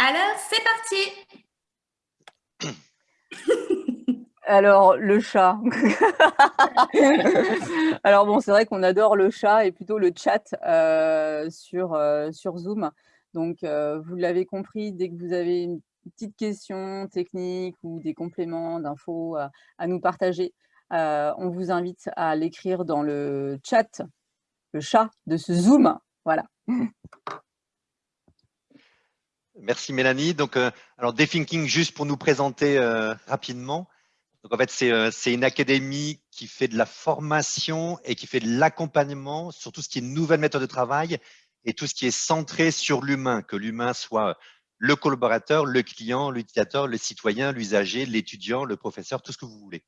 Alors, c'est parti Alors, le chat. Alors bon, c'est vrai qu'on adore le chat et plutôt le chat euh, sur, euh, sur Zoom. Donc, euh, vous l'avez compris, dès que vous avez une petite question technique ou des compléments d'infos à, nous partager, on vous invite à l'écrire dans le chat, le chat de ce Zoom. Voilà. Merci Mélanie. Donc, alors Dethinking, juste pour nous présenter rapidement. Donc, en fait, c'est une académie qui fait de la formation et qui fait de l'accompagnement sur tout ce qui est nouvelle méthode de travail et tout ce qui est centré sur l'humain, que l'humain soit le collaborateur, le client, l'utilisateur, le citoyen, l'usager, l'étudiant, le professeur, tout ce que vous voulez.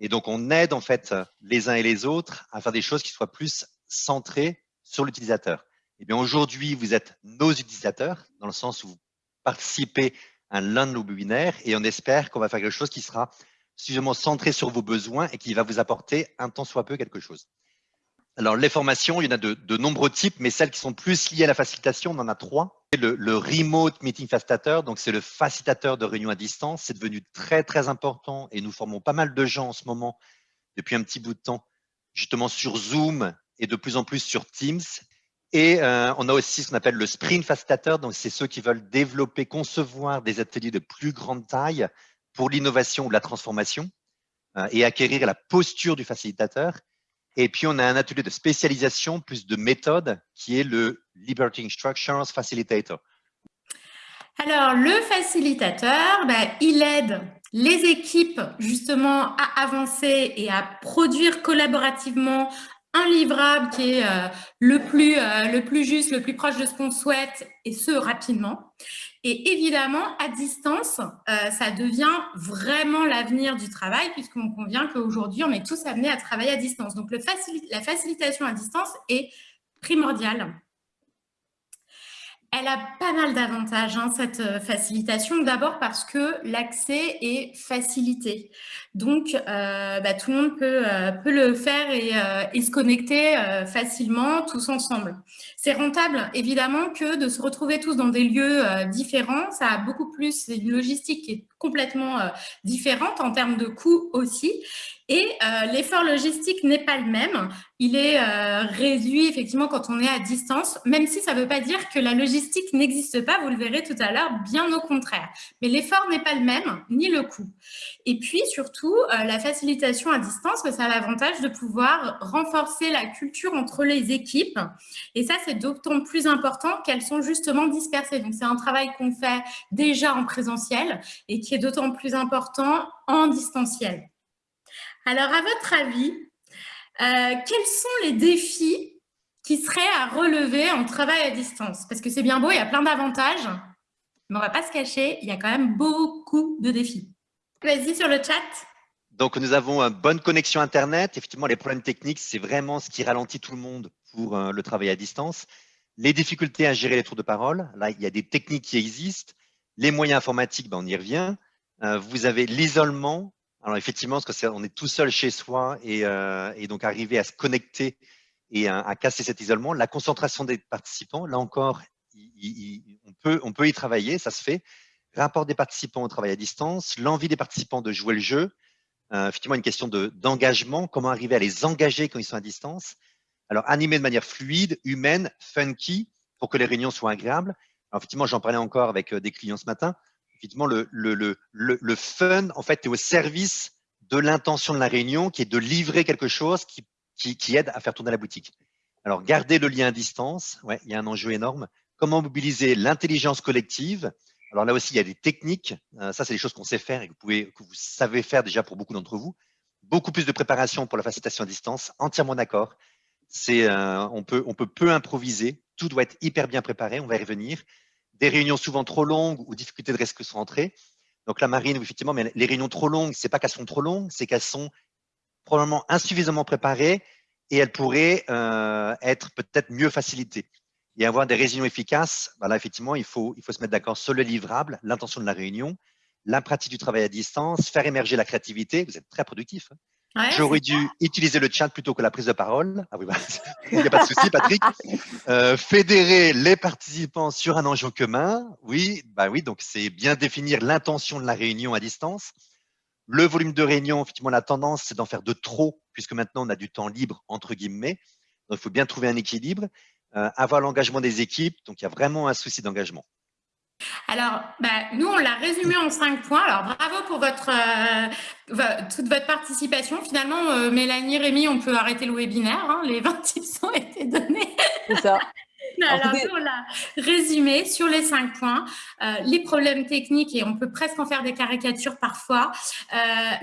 Et donc, on aide en fait les uns et les autres à faire des choses qui soient plus centrées sur l'utilisateur. Eh bien aujourd'hui, vous êtes nos utilisateurs, dans le sens où vous participez à l'un de nos webinaires et on espère qu'on va faire quelque chose qui sera suffisamment centré sur vos besoins et qui va vous apporter un temps soit peu quelque chose. Alors, les formations, il y en a de, nombreux types, mais celles qui sont plus liées à la facilitation, on en a trois. Le, le Remote Meeting Facilitator, donc c'est le facilitateur de réunion à distance. C'est devenu très, très important et nous formons pas mal de gens en ce moment, depuis un petit bout de temps, justement sur Zoom et de plus en plus sur Teams. Et euh, on a aussi ce qu'on appelle le Sprint Facilitator, donc c'est ceux qui veulent développer, concevoir des ateliers de plus grande taille pour l'innovation ou la transformation euh, et acquérir la posture du facilitateur. Et puis, on a un atelier de spécialisation, plus de méthode, qui est le Liberty Instructions Facilitator. Alors, le facilitateur, ben, il aide les équipes justement à avancer et à produire collaborativement un livrable qui est euh, le, plus, euh, le plus juste, le plus proche de ce qu'on souhaite, et ce, rapidement. Et évidemment, à distance, euh, ça devient vraiment l'avenir du travail, puisqu'on convient qu'aujourd'hui, on est tous amenés à travailler à distance. Donc, la facilitation à distance est primordiale. Elle a pas mal d'avantages, hein, cette facilitation. D'abord parce que l'accès est facilité. Donc, euh, bah, tout le monde peut, euh, le faire et, et se connecter facilement tous ensemble. C'est rentable, évidemment, que de se retrouver tous dans des lieux différents. Ça a beaucoup plus, une logistique qui est complètement différente en termes de coûts aussi. Et euh, l'effort logistique n'est pas le même. Il est euh, réduit effectivement quand on est à distance, même si ça ne veut pas dire que la logistique n'existe pas, vous le verrez tout à l'heure, bien au contraire. Mais l'effort n'est pas le même, ni le coût. Et puis surtout, euh, la facilitation à distance, ça a l'avantage de pouvoir renforcer la culture entre les équipes. Et ça, c'est d'autant plus important qu'elles sont justement dispersées. Donc c'est un travail qu'on fait déjà en présentiel et qui est d'autant plus important en distanciel. Alors, à votre avis, euh, quels sont les défis qui seraient à relever en travail à distance? Parce que c'est bien beau, il y a plein d'avantages, mais on ne va pas se cacher, il y a quand même beaucoup de défis. Vas-y sur le chat. Donc, nous avons une bonne connexion Internet. Effectivement, les problèmes techniques, c'est vraiment ce qui ralentit tout le monde pour euh, le travail à distance. Les difficultés à gérer les tours de parole, là, il y a des techniques qui existent. Les moyens informatiques, ben, on y revient. Euh, vous avez l'isolement, alors effectivement, parce qu'on est tout seul chez soi euh, et, donc arriver à se connecter et à, casser cet isolement, la concentration des participants, là encore, on, peut, on peut y travailler, ça se fait. Rapport des participants au travail à distance, l'envie des participants de jouer le jeu, euh, effectivement une question d'engagement, comment arriver à les engager quand ils sont à distance? Alors animer de manière fluide, humaine, funky, pour que les réunions soient agréables. Alors effectivement, j'en parlais encore avec euh, des clients ce matin effectivement, le, le, le, le, fun, en fait, est au service de l'intention de la réunion, qui est de livrer quelque chose qui, qui, qui, aide à faire tourner la boutique. Alors, garder le lien à distance, ouais, il y a un enjeu énorme. Comment mobiliser l'intelligence collective Alors là aussi, il y a des techniques. Euh, ça, c'est des choses qu'on sait faire et que vous, savez faire déjà pour beaucoup d'entre vous. Beaucoup plus de préparation pour la facilitation à distance, entièrement d'accord. Euh, on, peut, peu improviser, tout doit être hyper bien préparé, on va y revenir des réunions souvent trop longues ou difficulté de se rentrer. Donc la marine, effectivement, mais les réunions trop longues, c'est pas qu'elles sont trop longues, c'est qu'elles sont probablement insuffisamment préparées et elles pourraient euh, être peut-être mieux facilitées. Et avoir des réunions efficaces, ben là, effectivement, il faut, il faut se mettre d'accord sur le livrable, l'intention de la réunion, la pratique du travail à distance, faire émerger la créativité. Vous êtes très productif. Hein. J'aurais dû utiliser le chat plutôt que la prise de parole. Ah oui, bah, il n'y a pas de souci, Patrick. Euh, fédérer les participants sur un enjeu commun. Oui, bah oui, donc c'est bien définir l'intention de la réunion à distance. Le volume de réunion, effectivement, la tendance, c'est d'en faire de trop, puisque maintenant on a du temps libre, entre guillemets. Donc, il faut bien trouver un équilibre. Euh, avoir l'engagement des équipes. Donc, il y a vraiment un souci d'engagement. Alors, bah, nous, on l'a résumé en cinq points. Alors, bravo pour votre, euh, toute votre participation. Finalement, euh, Mélanie, Rémi, on peut arrêter le webinaire. Hein. les 20 tips ont été donnés. C'est ça. Alors, nous, on l'a résumé sur les cinq points. les problèmes techniques, et on peut presque en faire des caricatures parfois.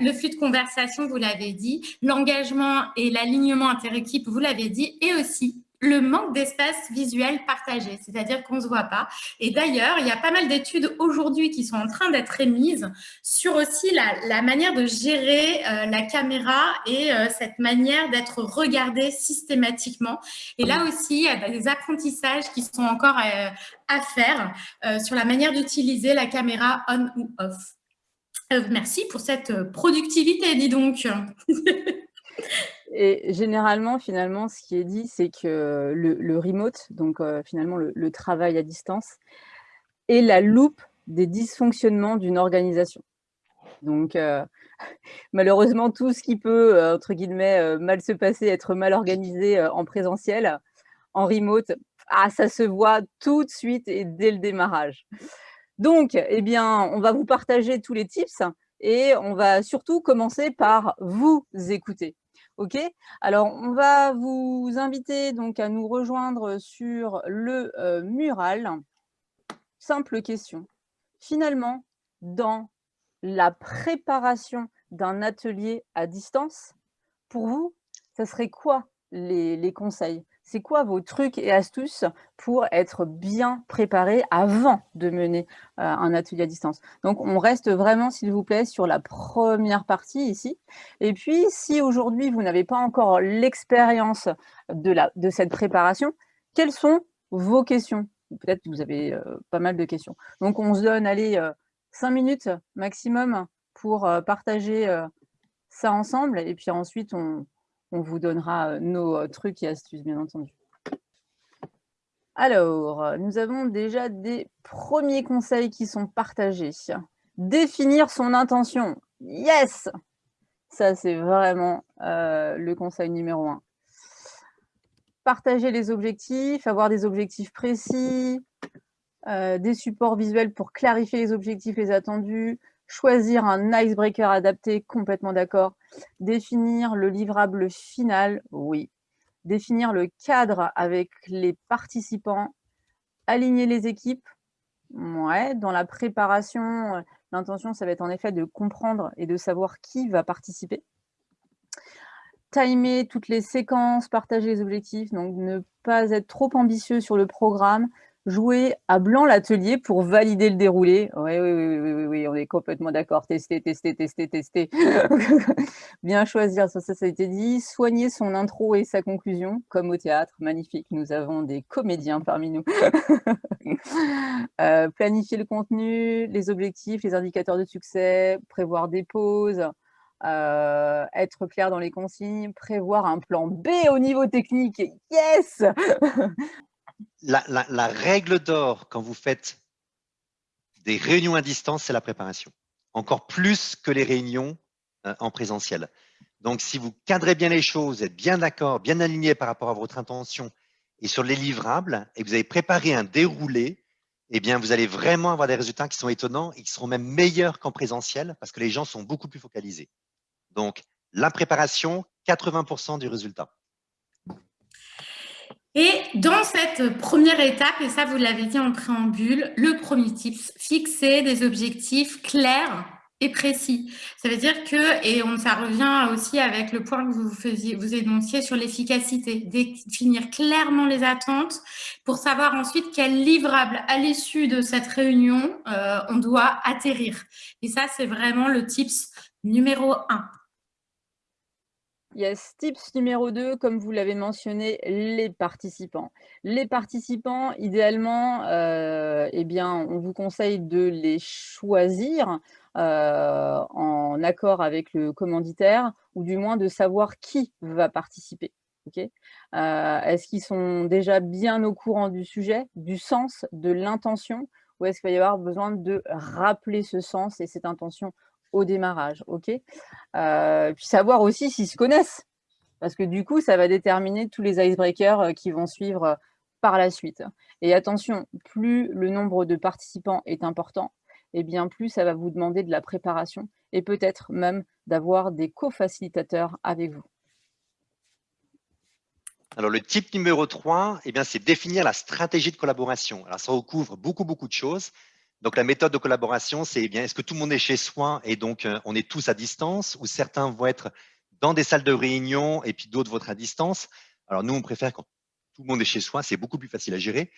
le flux de conversation, vous l'avez dit. L'engagement et l'alignement inter-équipe, vous l'avez dit. Et aussi le manque d'espace visuel partagé, c'est-à-dire qu'on ne se voit pas. Et d'ailleurs, il y a pas mal d'études aujourd'hui qui sont en train d'être émises sur aussi la, manière de gérer euh, la caméra et euh, cette manière d'être regardé systématiquement. Et là aussi, il y a des apprentissages qui sont encore euh, à faire sur la manière d'utiliser la caméra on ou off. merci pour cette productivité, dis donc. Et généralement, finalement, ce qui est dit, c'est que le, remote, donc euh, finalement le, travail à distance, est la loupe des dysfonctionnements d'une organisation. Donc, euh, malheureusement, tout ce qui peut, euh, entre guillemets, mal se passer, être mal organisé en présentiel, en remote, ah, ça se voit tout de suite et dès le démarrage. Donc, eh bien, on va vous partager tous les tips et on va surtout commencer par vous écouter. OK? Alors, on va vous inviter donc à nous rejoindre sur le euh, mural. Simple question. Finalement, dans la préparation d'un atelier à distance, pour vous, ça serait quoi les conseils? C'est quoi vos trucs et astuces pour être bien préparé avant de mener euh, un atelier à distance? Donc, on reste vraiment, s'il vous plaît, sur la première partie ici. Et puis, si aujourd'hui, vous n'avez pas encore l'expérience de, cette préparation, quelles sont vos questions? Peut-être que vous avez euh, pas mal de questions. Donc, on se donne, allez, euh, cinq minutes maximum pour partager ça ensemble. Et puis ensuite, on, on vous donnera nos trucs et astuces, bien entendu. Alors, nous avons déjà des premiers conseils qui sont partagés. Définir son intention. Yes Ça, c'est vraiment le conseil numéro un. Partager les objectifs, avoir des objectifs précis, des supports visuels pour clarifier les objectifs, les attendus, choisir un icebreaker adapté, complètement d'accord. Définir le livrable final, oui. Définir le cadre avec les participants. Aligner les équipes, ouais. Dans la préparation, l'intention, ça va être en effet de comprendre et de savoir qui va participer. Timer toutes les séquences, partager les objectifs, donc ne pas être trop ambitieux sur le programme, jouer à blanc l'atelier pour valider le déroulé. Oui, oui, oui, oui, oui, oui on est complètement d'accord. Tester, tester, tester, tester. Bien choisir, ça, ça, a été dit. Soigner son intro et sa conclusion, comme au théâtre. Magnifique, nous avons des comédiens parmi nous. Euh, planifier le contenu, les objectifs, les indicateurs de succès, prévoir des pauses. Euh, être clair dans les consignes, prévoir un plan B au niveau technique, yes la, règle d'or quand vous faites des réunions à distance, c'est la préparation. Encore plus que les réunions euh, en présentiel. Donc, si vous cadrez bien les choses, êtes bien d'accord, bien aligné par rapport à votre intention et sur les livrables, et vous avez préparé un déroulé, eh bien, vous allez vraiment avoir des résultats qui sont étonnants et qui seront même meilleurs qu'en présentiel parce que les gens sont beaucoup plus focalisés. Donc, la préparation, 80% du résultat. Et dans cette première étape, et ça vous l'avez dit en préambule, le premier tip, fixer des objectifs clairs et précis. Ça veut dire que, et ça revient aussi avec le point que vous énonciez sur l'efficacité, définir clairement les attentes pour savoir ensuite quel livrable à l'issue de cette réunion euh, on doit atterrir. Et ça, c'est vraiment le tips numéro un. Yes, tips numéro 2, comme vous l'avez mentionné, les participants. Les participants, idéalement, euh, eh bien, on vous conseille de les choisir en accord avec le commanditaire, ou du moins de savoir qui va participer. Est-ce qu'ils sont déjà bien au courant du sujet, du sens, de l'intention, ou est-ce qu'il va y avoir besoin de rappeler ce sens et cette intention démarrage ok? Puis savoir aussi s'ils se connaissent, parce que du coup, ça va déterminer tous les icebreakers qui vont suivre par la suite. Et attention, plus le nombre de participants est important, et eh bien plus ça va vous demander de la préparation et peut-être même d'avoir des co-facilitateurs avec vous. Alors, le type numéro 3, eh c'est définir la stratégie de collaboration. Alors, ça recouvre beaucoup, beaucoup de choses. Donc, la méthode de collaboration, c'est eh bien est-ce que tout le monde est chez soi et donc euh, on est tous à distance ou certains vont être dans des salles de réunion et puis d'autres vont être à distance? Alors, nous, on préfère quand tout le monde est chez soi, c'est beaucoup plus facile à gérer.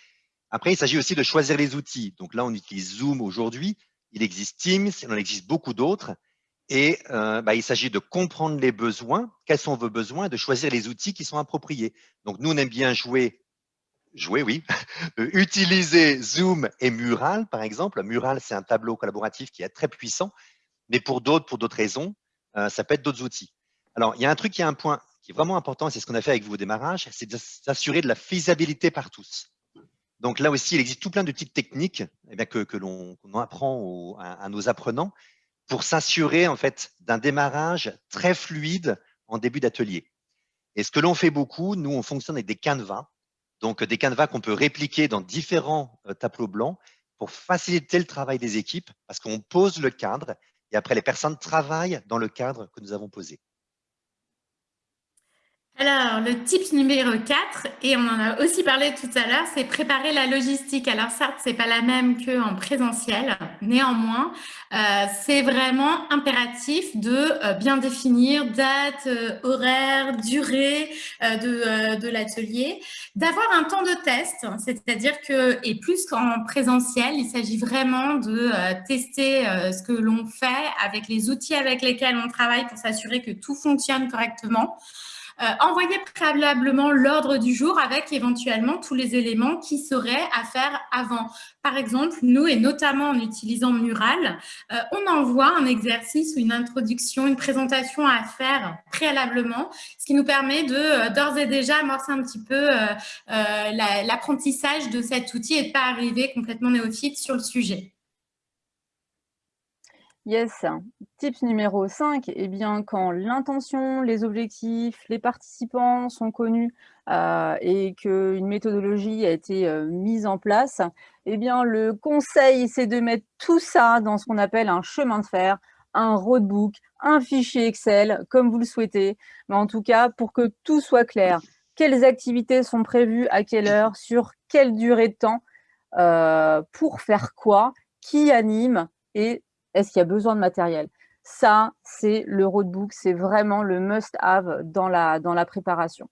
Après, il s'agit aussi de choisir les outils. Donc là, on utilise Zoom aujourd'hui. Il existe Teams, il en existe beaucoup d'autres. Et euh, bah, il s'agit de comprendre les besoins, quels sont vos besoins, de choisir les outils qui sont appropriés. Donc, nous, on aime bien jouer, jouer, oui, utiliser Zoom et Mural, par exemple. Mural, c'est un tableau collaboratif qui est très puissant, mais pour d'autres, pour d'autres raisons, euh, ça peut être d'autres outils. Alors, il y a un truc qui est un point qui est vraiment important, c'est ce qu'on a fait avec vous au démarrage, c'est de s'assurer de la faisabilité par tous. Donc là aussi, il existe tout plein de petites techniques eh que l'on apprend à, nos apprenants pour s'assurer en fait d'un démarrage très fluide en début d'atelier. Et ce que l'on fait beaucoup, nous, on fonctionne avec des canevas, donc des canevas qu'on peut répliquer dans différents euh, tableaux blancs pour faciliter le travail des équipes parce qu'on pose le cadre et après les personnes travaillent dans le cadre que nous avons posé. Alors, le type numéro 4, et on en a aussi parlé tout à l'heure, c'est préparer la logistique. Alors, certes, c'est pas la même qu'en présentiel. Néanmoins, euh, c'est vraiment impératif de euh, bien définir date, euh, horaire, durée de, de l'atelier, d'avoir un temps de test, c'est-à-dire que, et plus qu'en présentiel, il s'agit vraiment de tester ce que l'on fait avec les outils avec lesquels on travaille pour s'assurer que tout fonctionne correctement. Euh, envoyer préalablement l'ordre du jour avec éventuellement tous les éléments qui seraient à faire avant. Par exemple, nous, et notamment en utilisant Mural, euh, on envoie un exercice ou une introduction, une présentation à faire préalablement, ce qui nous permet de euh, d'ores et déjà amorcer un petit peu l'apprentissage de cet outil et de pas arriver complètement néophyte sur le sujet. Yes. Tips numéro 5, eh bien, quand l'intention, les objectifs, les participants sont connus euh, et qu'une méthodologie a été euh, mise en place, eh bien, le conseil, c'est de mettre tout ça dans ce qu'on appelle un chemin de fer, un roadbook, un fichier Excel, comme vous le souhaitez. Mais en tout cas, pour que tout soit clair, quelles activités sont prévues, à quelle heure, sur quelle durée de temps, euh, pour faire quoi, qui anime et est-ce qu'il y a besoin de matériel? Ça, c'est le roadbook, c'est vraiment le must-have dans la, dans la préparation.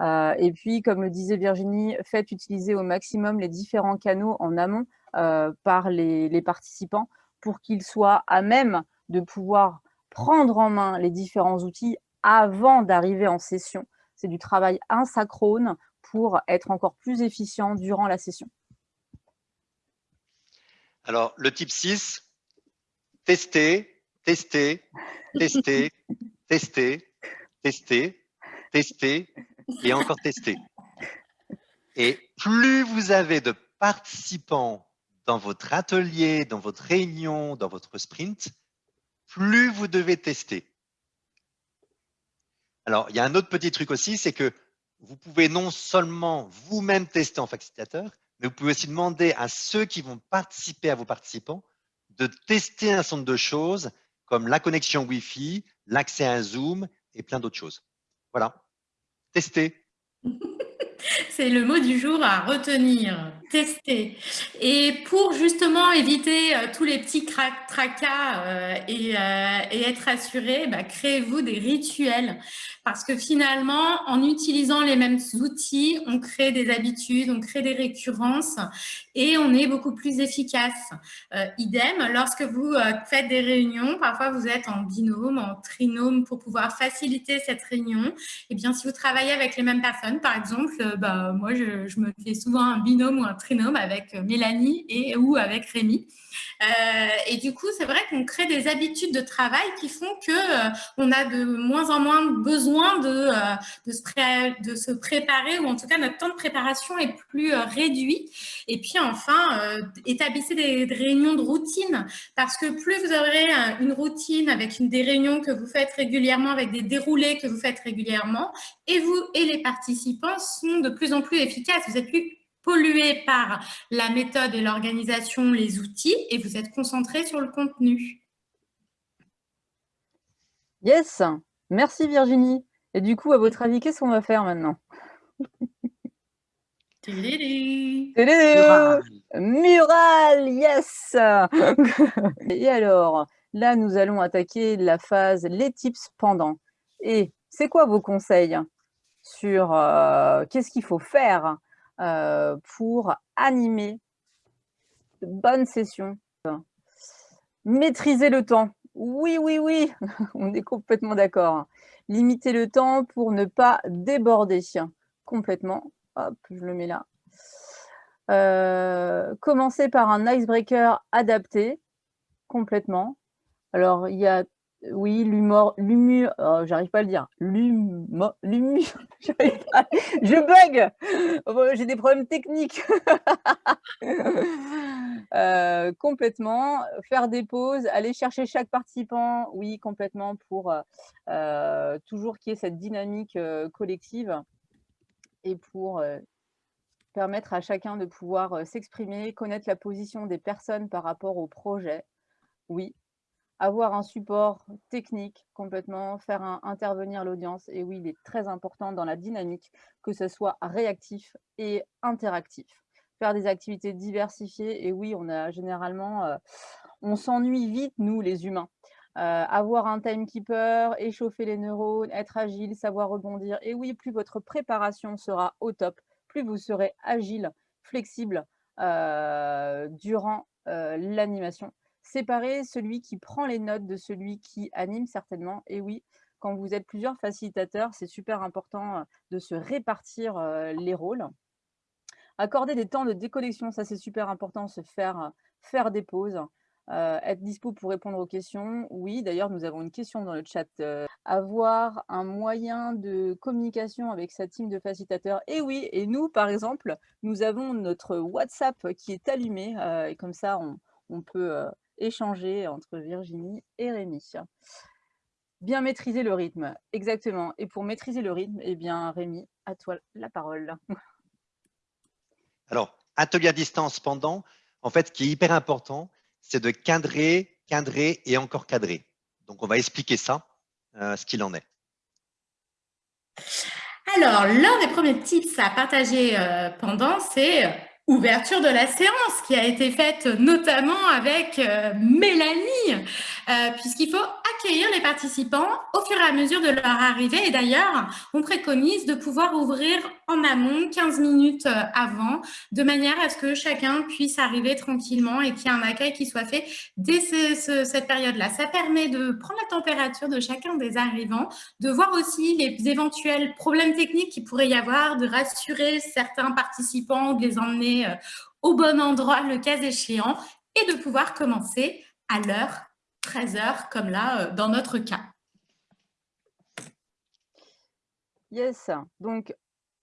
Euh, et puis, comme le disait Virginie, faites utiliser au maximum les différents canaux en amont euh, par les, participants pour qu'ils soient à même de pouvoir prendre en main les différents outils avant d'arriver en session. C'est du travail asynchrone pour être encore plus efficient durant la session. Alors, le type 6, tester, tester, tester, tester, tester, tester et encore tester. Et plus vous avez de participants dans votre atelier, dans votre réunion, dans votre sprint, plus vous devez tester. Alors, il y a un autre petit truc aussi, c'est que vous pouvez non seulement vous-même tester en facilitateur, mais vous pouvez aussi demander à ceux qui vont participer à vos participants de tester un certain de choses comme la connexion Wi-Fi, l'accès à un Zoom et plein d'autres choses. Voilà, tester. C'est le mot du jour à retenir, tester. Et pour justement éviter euh, tous les petits tracas euh, et, euh, et, être assuré, bah, créez-vous des rituels. Parce que finalement, en utilisant les mêmes outils, on crée des habitudes, on crée des récurrences et on est beaucoup plus efficace. Idem, lorsque vous faites des réunions, parfois vous êtes en binôme, en trinôme pour pouvoir faciliter cette réunion. Et eh bien, si vous travaillez avec les mêmes personnes, par exemple, euh, moi, je, me fais souvent un binôme ou un trinôme avec Mélanie et ou avec Rémi. Euh, et du coup, c'est vrai qu'on crée des habitudes de travail qui font que euh, on a de moins en moins besoin de, euh, de, se de, se préparer, ou en tout cas notre temps de préparation est plus réduit. Et puis enfin, établissez des, réunions de routine, parce que plus vous aurez une routine avec des réunions que vous faites régulièrement, avec des déroulés que vous faites régulièrement, et vous et les participants sont de plus en plus efficaces. Vous êtes plus pollué par la méthode et l'organisation, les outils, et vous êtes concentré sur le contenu. Yes, merci Virginie. Et du coup, à votre avis, qu'est-ce qu'on va faire maintenant? Mural. Mural, yes Et alors, là, nous allons attaquer la phase les tips pendant. Et c'est quoi vos conseils? Sur euh, qu'est-ce qu'il faut faire euh, pour animer de bonnes sessions. Maîtriser le temps. Oui, oui, oui, on est complètement d'accord. Limiter le temps pour ne pas déborder. Complètement. Hop, je le mets là. Euh, commencer par un icebreaker adapté. Complètement. Alors, il y a oui, l'humour, l'humour, oh, j'arrive pas à le dire. L'humour, l'humour, je bug. Oh, j'ai des problèmes techniques. Euh, complètement. Faire des pauses, aller chercher chaque participant, oui, complètement, pour euh, toujours qu'il y ait cette dynamique euh, collective et pour permettre à chacun de pouvoir s'exprimer, connaître la position des personnes par rapport au projet. Oui, avoir un support technique complètement, faire intervenir l'audience. Et oui, il est très important dans la dynamique que ce soit réactif et interactif. Faire des activités diversifiées. Et oui, on a généralement, euh, on s'ennuie vite, nous, les humains. Euh, avoir un timekeeper, échauffer les neurones, être agile, savoir rebondir. Et oui, plus votre préparation sera au top, plus vous serez agile, flexible euh, durant l'animation séparer celui qui prend les notes de celui qui anime certainement. Et oui, quand vous êtes plusieurs facilitateurs, c'est super important euh, de se répartir euh, les rôles. Accorder des temps de déconnexion, ça c'est super important, se faire, euh, faire des pauses. être dispo pour répondre aux questions. Oui, d'ailleurs, nous avons une question dans le chat. avoir un moyen de communication avec sa team de facilitateurs. Et oui, et nous, par exemple, nous avons notre WhatsApp qui est allumé. et comme ça, on, on peut échanger entre Virginie et Rémi. Bien maîtriser le rythme, exactement. Et pour maîtriser le rythme, eh bien, Rémi, à toi la parole. Alors, atelier à distance pendant, en fait, ce qui est hyper important, c'est de cadrer, cadrer et encore cadrer. Donc, on va expliquer ça, euh, ce qu'il en est. Alors, l'un des premiers tips à partager euh, pendant, c'est ouverture de la séance qui a été faite notamment avec euh, Mélanie, euh, puisqu'il faut accueillir les participants au fur et à mesure de leur arrivée. Et d'ailleurs, on préconise de pouvoir ouvrir en amont 15 minutes euh, avant, de manière à ce que chacun puisse arriver tranquillement et qu'il y ait un accueil qui soit fait dès cette période-là. Ça permet de prendre la température de chacun des arrivants, de voir aussi les éventuels problèmes techniques qu'il pourrait y avoir, de rassurer certains participants, de les emmener euh, au bon endroit le cas échéant et de pouvoir commencer à l'heure 13h comme là euh, dans notre cas. Yes, donc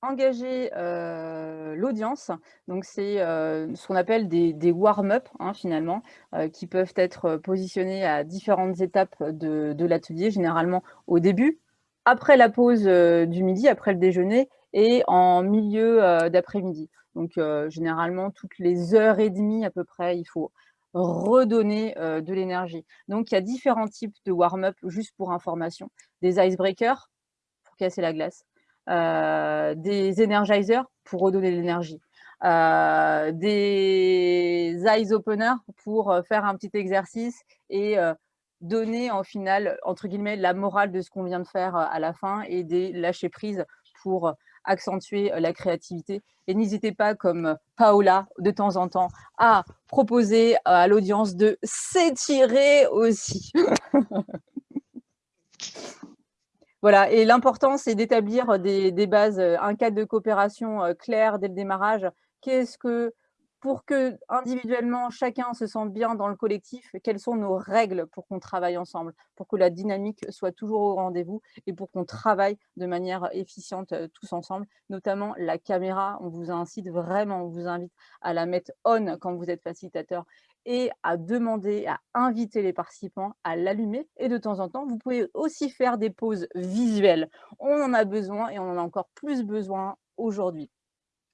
engager euh, l'audience, donc c'est ce qu'on appelle des, warm-up hein, finalement, qui peuvent être positionnés à différentes étapes de, l'atelier, généralement au début, après la pause du midi, après le déjeuner et en milieu d'après-midi. Donc, euh, généralement, toutes les heures et demie à peu près, il faut redonner euh, de l'énergie. Donc, il y a différents types de warm-up, juste pour information. Des icebreakers, pour casser la glace. Euh, des energizers, pour redonner de l'énergie. des eyes openers, pour faire un petit exercice et donner, en final, entre guillemets, la morale de ce qu'on vient de faire à la fin et des lâcher prise pour accentuer la créativité. Et n'hésitez pas, comme Paola, de temps en temps, à proposer à l'audience de s'étirer aussi. Voilà, et l'important, c'est d'établir des, bases, un cadre de coopération clair dès le démarrage. Qu'est-ce que, pour que individuellement, chacun se sente bien dans le collectif, quelles sont nos règles pour qu'on travaille ensemble, pour que la dynamique soit toujours au rendez-vous et pour qu'on travaille de manière efficiente tous ensemble, notamment la caméra, on vous incite vraiment, on vous invite à la mettre on quand vous êtes facilitateur et à demander, à inviter les participants à l'allumer. Et de temps en temps, vous pouvez aussi faire des pauses visuelles. On en a besoin et on en a encore plus besoin aujourd'hui.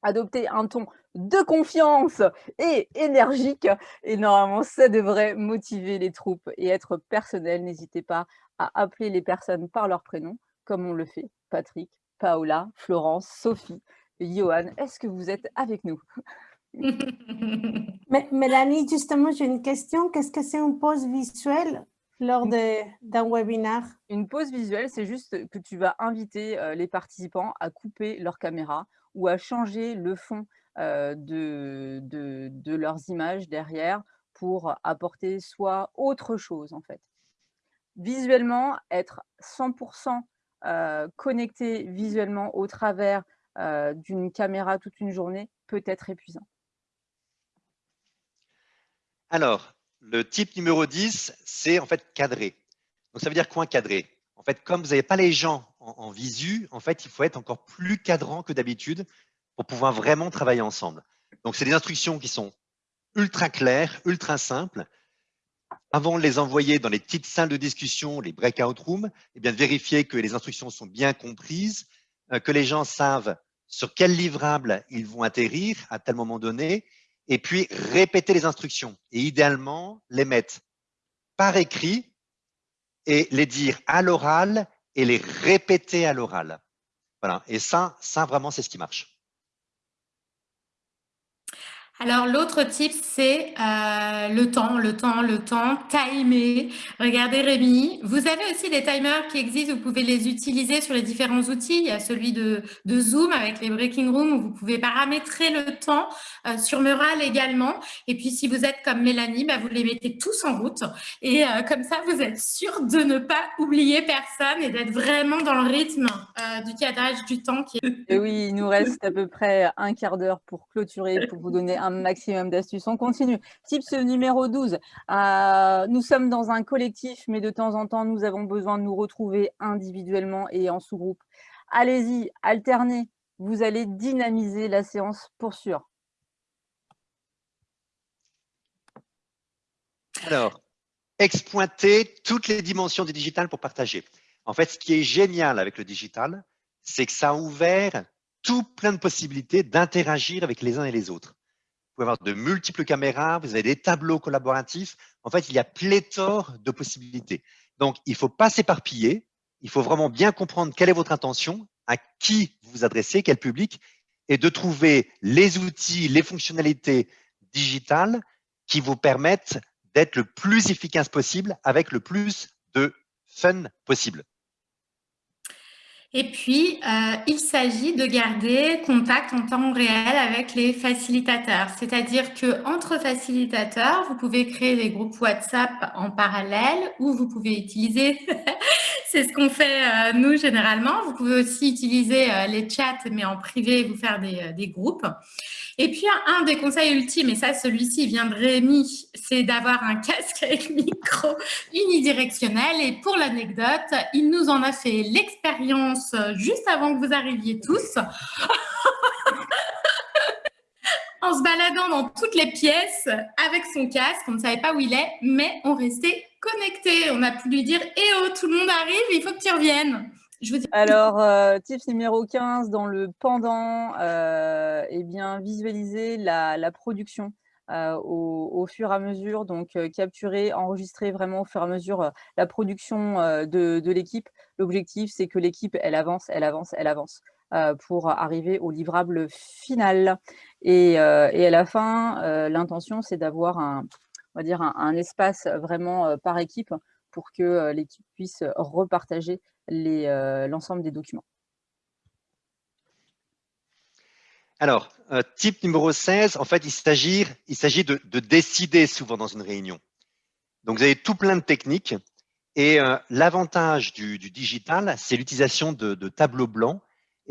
Adopter un ton de confiance et énergique. Et normalement, ça devrait motiver les troupes et être personnel. N'hésitez pas à appeler les personnes par leur prénom, comme on le fait. Patrick, Paola, Florence, Sophie, Johan, est-ce que vous êtes avec nous? Mélanie, justement, j'ai une question. Qu'est-ce que c'est une pause visuelle lors d'un webinaire? Une pause visuelle, c'est juste que tu vas inviter euh, les participants à couper leur caméra ou à changer le fond euh, de, de, leurs images derrière pour apporter soit autre chose en fait. Visuellement, être 100% euh, connecté visuellement au travers d'une caméra toute une journée peut être épuisant. Alors, le type numéro 10, c'est en fait cadré. Donc, ça veut dire quoi cadré En fait, comme vous n'avez pas les gens en, visu, en fait, il faut être encore plus cadrant que d'habitude pour pouvoir vraiment travailler ensemble. Donc, c'est des instructions qui sont ultra claires, ultra simples. Avant de les envoyer dans les petites salles de discussion, les breakout rooms, eh bien, vérifier que les instructions sont bien comprises, euh, que les gens savent sur quel livrable ils vont atterrir à tel moment donné, et puis répéter les instructions et idéalement les mettre par écrit et les dire à l'oral et les répéter à l'oral. Voilà. Et ça, ça vraiment, c'est ce qui marche. Alors, l'autre type, c'est euh, le temps, le temps, le temps, timer. Regardez Rémi, vous avez aussi des timers qui existent, vous pouvez les utiliser sur les différents outils. Il y a celui de, Zoom avec les breaking rooms où vous pouvez paramétrer le temps, euh, sur Mural également. Et puis, si vous êtes comme Mélanie, bah, vous les mettez tous en route. Et euh, comme ça, vous êtes sûr de ne pas oublier personne et d'être vraiment dans le rythme du cadrage du temps. Qui Et oui, il nous reste à peu près un quart d'heure pour clôturer, pour vous donner un maximum d'astuces. On continue. Tips numéro 12. Euh, nous sommes dans un collectif, mais de temps en temps, nous avons besoin de nous retrouver individuellement et en sous-groupe. Allez-y, alternez. Vous allez dynamiser la séance pour sûr. Alors, expointer toutes les dimensions du digital pour partager. En fait, ce qui est génial avec le digital, c'est que ça a ouvert tout plein de possibilités d'interagir avec les uns et les autres pouvez avoir de multiples caméras, vous avez des tableaux collaboratifs. En fait, il y a pléthore de possibilités. Donc, il ne faut pas s'éparpiller. Il faut vraiment bien comprendre quelle est votre intention, à qui vous vous adressez, quel public, et de trouver les outils, les fonctionnalités digitales qui vous permettent d'être le plus efficace possible avec le plus de fun possible. Et puis, euh, il s'agit de garder contact en temps réel avec les facilitateurs. C'est-à-dire que entre facilitateurs, vous pouvez créer des groupes WhatsApp en parallèle ou vous pouvez utiliser, c'est ce qu'on fait euh, nous généralement, vous pouvez aussi utiliser euh, les chats mais en privé, vous faire des, des groupes. Et puis, un, des conseils ultimes, et ça, celui-ci vient de Rémi, c'est d'avoir un casque avec micro unidirectionnel. Et pour l'anecdote, il nous en a fait l'expérience juste avant que vous arriviez tous. en se baladant dans toutes les pièces avec son casque. On ne savait pas où il est, mais on restait connectés. On a pu lui dire « Eh oh, tout le monde arrive, il faut que tu reviennes !» Alors, euh, tips numéro 15, dans le pendant, euh, eh bien, visualiser la, production euh, au, fur et à mesure, donc capturer, enregistrer vraiment au fur et à mesure la production de, l'équipe. L'objectif, c'est que l'équipe, elle avance, elle avance, elle avance pour arriver au livrable final. Et, à la fin, l'intention, c'est d'avoir un, un espace vraiment par équipe pour que l'équipe puisse repartager euh, l'ensemble des documents. Alors, euh, type numéro 16, en fait, il s'agit de, de décider souvent dans une réunion. Donc, vous avez tout plein de techniques Et l'avantage du, digital, c'est l'utilisation de, tableaux blancs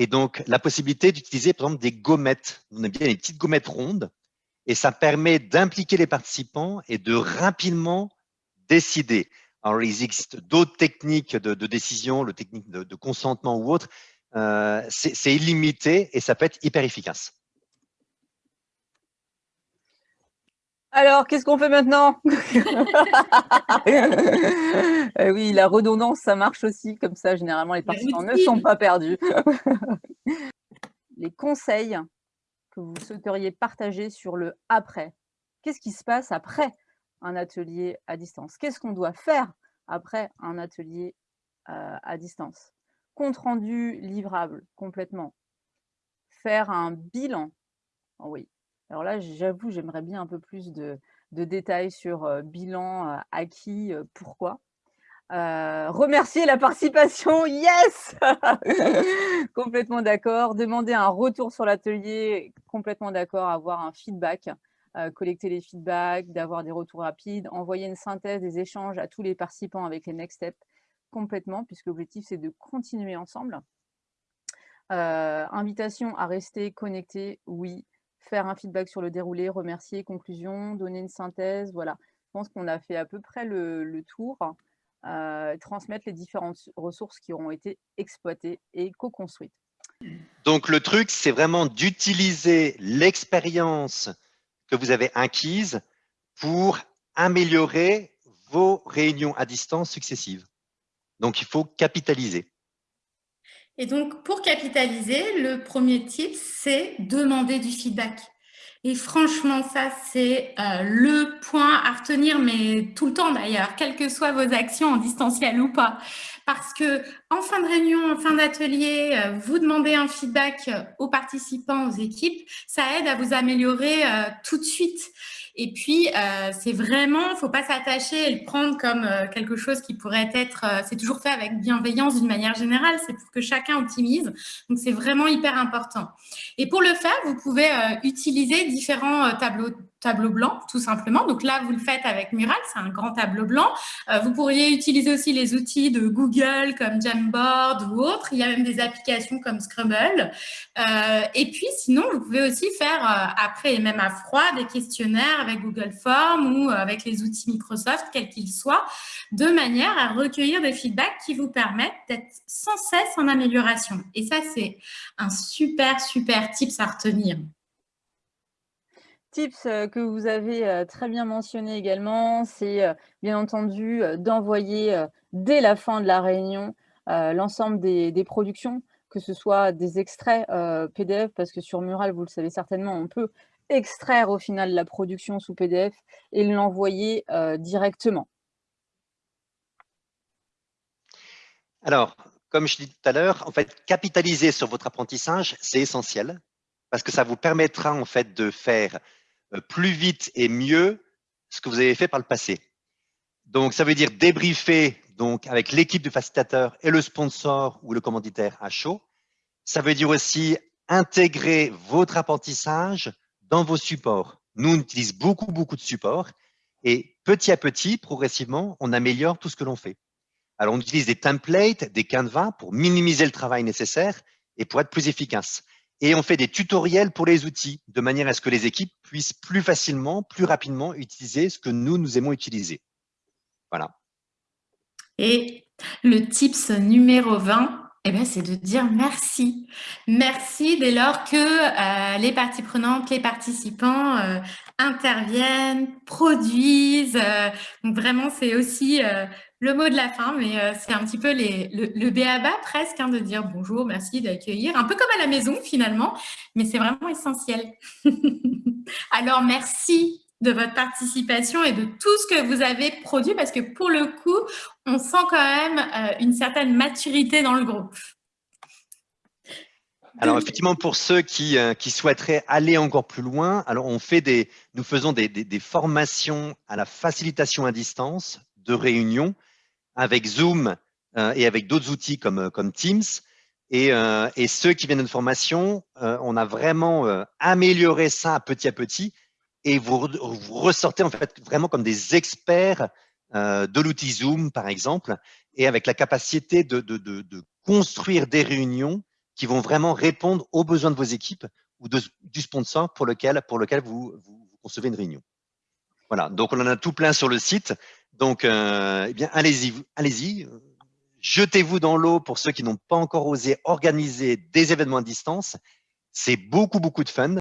et donc la possibilité d'utiliser par exemple des gommettes. On aime bien les petites gommettes rondes et ça permet d'impliquer les participants et de rapidement décider. Alors, il existe d'autres techniques de, décision, le technique de, consentement ou autre. Euh, c'est illimité et ça peut être hyper efficace. Alors, qu'est-ce qu'on fait maintenant? Eh Oui, la redondance, ça marche aussi. Comme ça, généralement, les participants ne sont pas perdus. les conseils que vous souhaiteriez partager sur le après. Qu'est-ce qui se passe après un atelier à distance? Qu'est-ce qu'on doit faire après un atelier euh, à distance? Compte rendu livrable complètement. Faire un bilan. Oh oui. Alors là, j'avoue, j'aimerais bien un peu plus de, détails sur bilan acquis, pourquoi. remercier la participation, yes Complètement d'accord. Demander un retour sur l'atelier, complètement d'accord. Avoir un feedback. Collecter les feedbacks, d'avoir des retours rapides, envoyer une synthèse des échanges à tous les participants avec les next steps complètement, puisque l'objectif c'est de continuer ensemble. Invitation à rester connecté, oui. Faire un feedback sur le déroulé, remercier, conclusion, donner une synthèse, voilà. Je pense qu'on a fait à peu près le, tour. Euh, transmettre les différentes ressources qui auront été exploitées et co-construites. Donc le truc, c'est vraiment d'utiliser l'expérience que vous avez acquises pour améliorer vos réunions à distance successives. Donc, il faut capitaliser. Et donc, pour capitaliser, le premier tip, c'est demander du feedback. Et franchement, ça, c'est euh, le point à retenir, mais tout le temps d'ailleurs, quelles que soient vos actions en distanciel ou pas. Parce que en fin de réunion, en fin d'atelier, euh, vous demandez un feedback euh, aux participants, aux équipes, ça aide à vous améliorer tout de suite. Et puis, euh, c'est vraiment, il faut pas s'attacher et le prendre comme euh, quelque chose qui pourrait être, euh, c'est toujours fait avec bienveillance d'une manière générale, c'est pour que chacun optimise. Donc, c'est vraiment hyper important. Et pour le faire, vous pouvez utiliser différents tableaux tableau blanc, tout simplement. Donc là, vous le faites avec Mural, c'est un grand tableau blanc. vous pourriez utiliser aussi les outils de Google comme Jamboard ou autres. Il y a même des applications comme Scrabble. et puis, sinon, vous pouvez aussi faire, après et même à froid, des questionnaires avec Google Forms ou avec les outils Microsoft, quels qu'ils soient, de manière à recueillir des feedbacks qui vous permettent d'être sans cesse en amélioration. Et ça, c'est un super, super tips à retenir. Tips que vous avez très bien mentionné également, c'est bien entendu d'envoyer dès la fin de la réunion l'ensemble des, des, productions, que ce soit des extraits PDF, parce que sur Mural, vous le savez certainement, on peut extraire au final la production sous PDF et l'envoyer directement. Alors, comme je dis tout à l'heure, en fait, capitaliser sur votre apprentissage, c'est essentiel parce que ça vous permettra en fait de faire plus vite et mieux ce que vous avez fait par le passé. Donc, ça veut dire débriefer donc avec l'équipe de facilitateurs et le sponsor ou le commanditaire à chaud. Ça veut dire aussi intégrer votre apprentissage dans vos supports. Nous, on utilise beaucoup, beaucoup de supports et petit à petit, progressivement, on améliore tout ce que l'on fait. Alors, on utilise des templates, des canevas pour minimiser le travail nécessaire et pour être plus efficace. Et on fait des tutoriels pour les outils de manière à ce que les équipes puissent plus facilement, plus rapidement utiliser ce que nous, nous aimons utiliser. Voilà. Et le tips numéro 20, eh ben, c'est de dire merci. Merci dès lors que euh, les parties prenantes, les participants euh, interviennent, produisent. Euh, donc vraiment, c'est aussi le mot de la fin, mais c'est un petit peu le, le béaba presque, hein, de dire bonjour, merci d'accueillir, un peu comme à la maison finalement, mais c'est vraiment essentiel. Alors, merci de votre participation et de tout ce que vous avez produit parce que pour le coup, on sent quand même euh, une certaine maturité dans le groupe. Alors effectivement, pour ceux qui, euh, qui, souhaiteraient aller encore plus loin, alors on fait des, nous faisons des, des, formations à la facilitation à distance de réunions avec Zoom euh, et avec d'autres outils comme, comme Teams. Et, et, ceux qui viennent de formation, on a vraiment amélioré ça petit à petit et vous, ressortez en fait vraiment comme des experts euh, de l'outil Zoom, par exemple, et avec la capacité de, construire des réunions qui vont vraiment répondre aux besoins de vos équipes ou du sponsor pour lequel, vous, concevez une réunion. Voilà, donc on en a tout plein sur le site. Donc, euh, eh bien, allez-y, allez-y, jetez-vous dans l'eau pour ceux qui n'ont pas encore osé organiser des événements à distance. C'est beaucoup, beaucoup de fun.